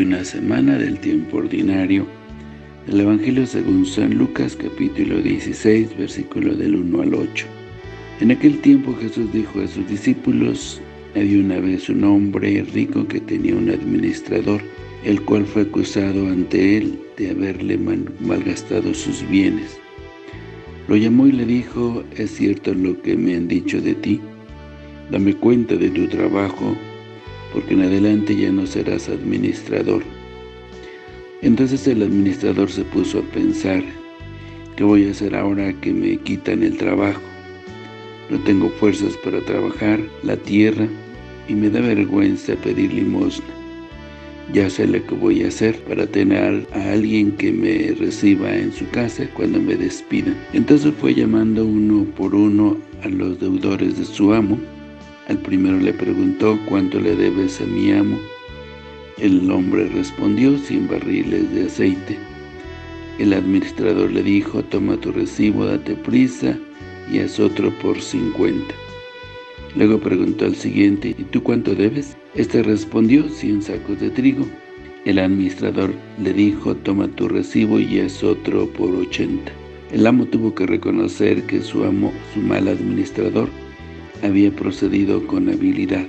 una semana del tiempo ordinario del Evangelio según San Lucas capítulo 16 versículo del 1 al 8. En aquel tiempo Jesús dijo a sus discípulos, había una vez un hombre rico que tenía un administrador, el cual fue acusado ante él de haberle malgastado sus bienes. Lo llamó y le dijo, es cierto lo que me han dicho de ti, dame cuenta de tu trabajo porque en adelante ya no serás administrador. Entonces el administrador se puso a pensar, ¿qué voy a hacer ahora que me quitan el trabajo? No tengo fuerzas para trabajar la tierra y me da vergüenza pedir limosna. Ya sé lo que voy a hacer para tener a alguien que me reciba en su casa cuando me despidan. Entonces fue llamando uno por uno a los deudores de su amo al primero le preguntó, ¿cuánto le debes a mi amo? El hombre respondió, cien barriles de aceite. El administrador le dijo, toma tu recibo, date prisa y haz otro por cincuenta. Luego preguntó al siguiente, ¿y tú cuánto debes? Este respondió, cien sacos de trigo. El administrador le dijo, toma tu recibo y haz otro por ochenta. El amo tuvo que reconocer que su amo, su mal administrador, había procedido con habilidad,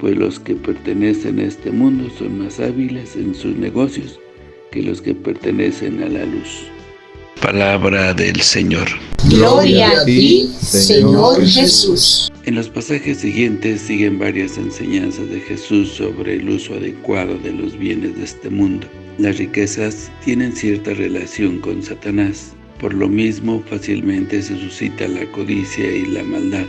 pues los que pertenecen a este mundo son más hábiles en sus negocios que los que pertenecen a la luz. Palabra del Señor. Gloria a ti, Señor Jesús. En los pasajes siguientes siguen varias enseñanzas de Jesús sobre el uso adecuado de los bienes de este mundo. Las riquezas tienen cierta relación con Satanás, por lo mismo fácilmente se suscita la codicia y la maldad.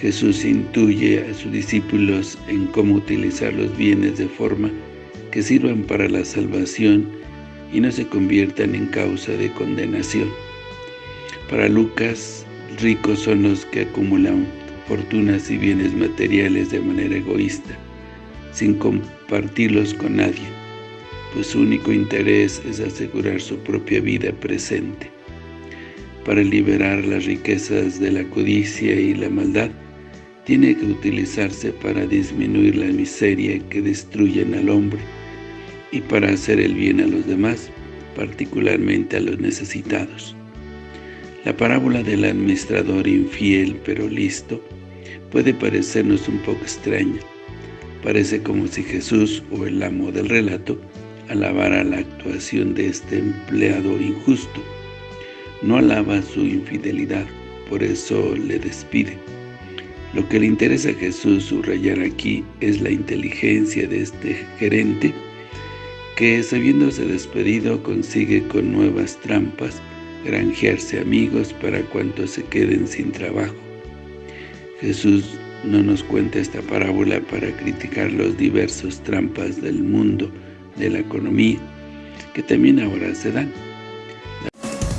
Jesús intuye a sus discípulos en cómo utilizar los bienes de forma que sirvan para la salvación y no se conviertan en causa de condenación. Para Lucas, ricos son los que acumulan fortunas y bienes materiales de manera egoísta, sin compartirlos con nadie, pues su único interés es asegurar su propia vida presente. Para liberar las riquezas de la codicia y la maldad, tiene que utilizarse para disminuir la miseria que destruyen al hombre y para hacer el bien a los demás, particularmente a los necesitados. La parábola del administrador infiel pero listo puede parecernos un poco extraña. Parece como si Jesús o el amo del relato alabara la actuación de este empleado injusto. No alaba su infidelidad, por eso le despide. Lo que le interesa a Jesús subrayar aquí es la inteligencia de este gerente que, sabiéndose despedido, consigue con nuevas trampas granjearse amigos para cuantos se queden sin trabajo. Jesús no nos cuenta esta parábola para criticar los diversos trampas del mundo de la economía, que también ahora se dan.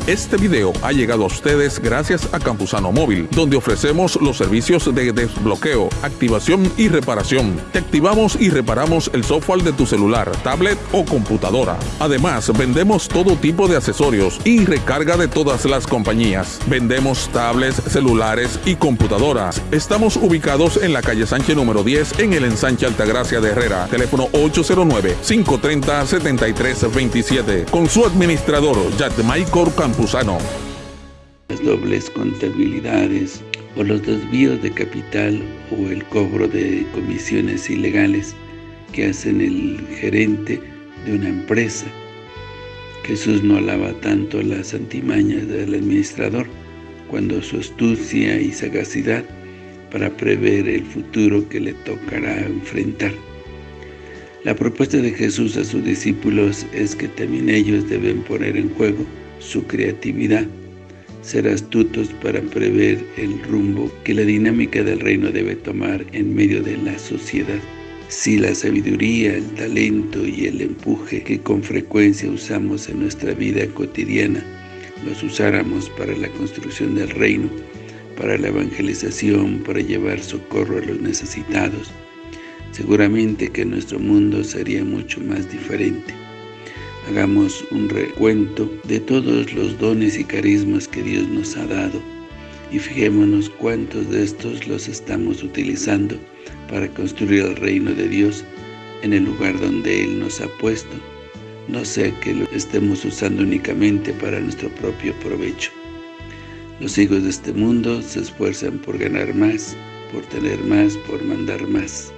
Este video ha llegado a ustedes gracias a Campusano Móvil, donde ofrecemos los servicios de desbloqueo, activación y reparación. Te activamos y reparamos el software de tu celular, tablet o computadora. Además, vendemos todo tipo de accesorios y recarga de todas las compañías. Vendemos tablets, celulares y computadoras. Estamos ubicados en la calle Sánchez número 10 en el ensanche Altagracia de Herrera. Teléfono 809-530-7327. Con su administrador, Maicor Campus las dobles contabilidades o los desvíos de capital o el cobro de comisiones ilegales que hacen el gerente de una empresa. Jesús no alaba tanto las antimañas del administrador cuando su astucia y sagacidad para prever el futuro que le tocará enfrentar. La propuesta de Jesús a sus discípulos es que también ellos deben poner en juego su creatividad, ser astutos para prever el rumbo que la dinámica del reino debe tomar en medio de la sociedad. Si la sabiduría, el talento y el empuje que con frecuencia usamos en nuestra vida cotidiana los usáramos para la construcción del reino, para la evangelización, para llevar socorro a los necesitados, seguramente que nuestro mundo sería mucho más diferente. Hagamos un recuento de todos los dones y carismas que Dios nos ha dado y fijémonos cuántos de estos los estamos utilizando para construir el reino de Dios en el lugar donde Él nos ha puesto, no sea que lo estemos usando únicamente para nuestro propio provecho. Los hijos de este mundo se esfuerzan por ganar más, por tener más, por mandar más.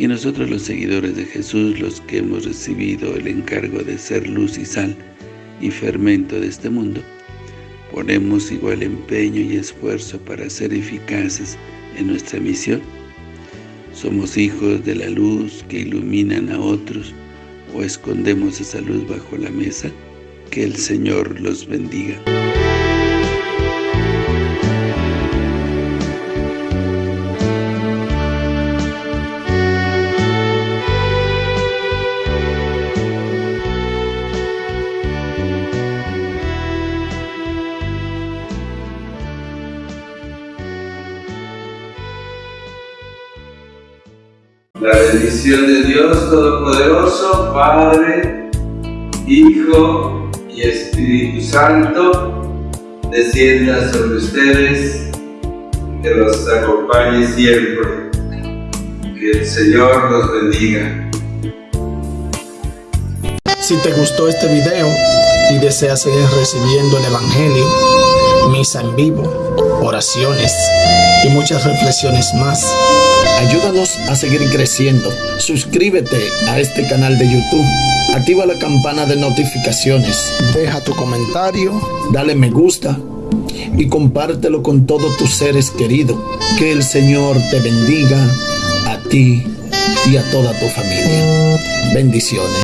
Y nosotros los seguidores de Jesús, los que hemos recibido el encargo de ser luz y sal y fermento de este mundo, ponemos igual empeño y esfuerzo para ser eficaces en nuestra misión. Somos hijos de la luz que iluminan a otros o escondemos esa luz bajo la mesa. Que el Señor los bendiga. La bendición de Dios Todopoderoso, Padre, Hijo y Espíritu Santo, descienda sobre ustedes, que los acompañe siempre. Que el Señor los bendiga. Si te gustó este video y deseas seguir recibiendo el Evangelio, misa en vivo, oraciones y muchas reflexiones más, Ayúdanos a seguir creciendo. Suscríbete a este canal de YouTube. Activa la campana de notificaciones. Deja tu comentario. Dale me gusta. Y compártelo con todos tus seres queridos. Que el Señor te bendiga a ti y a toda tu familia. Bendiciones.